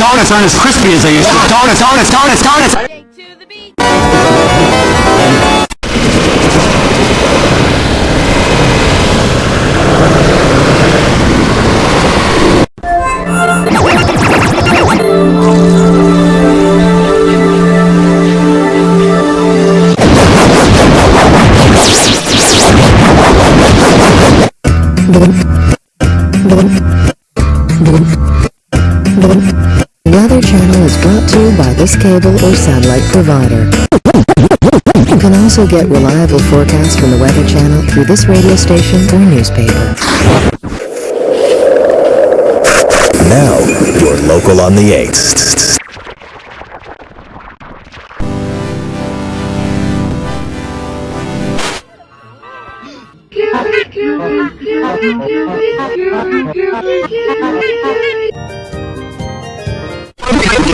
donuts aren't as crispy as they used to. Donuts, donuts, donuts, donuts! To the beat. Weather channel is brought to you by this cable or satellite provider. You can also get reliable forecasts from the Weather Channel through this radio station or newspaper. Now, you're local on the 8th.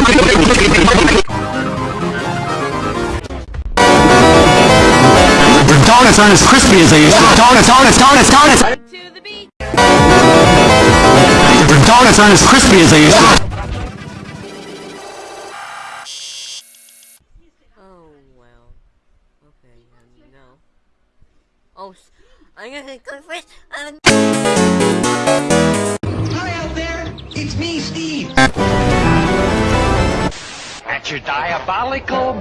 Your donuts aren't as crispy as they used to. Donuts, donuts, donuts, donuts! To the beat. Your donuts aren't as crispy as they used to. Oh, well. Okay, no. Oh, I'm gonna go first. Um, Hi out there, it's me, Steve. Your diabolical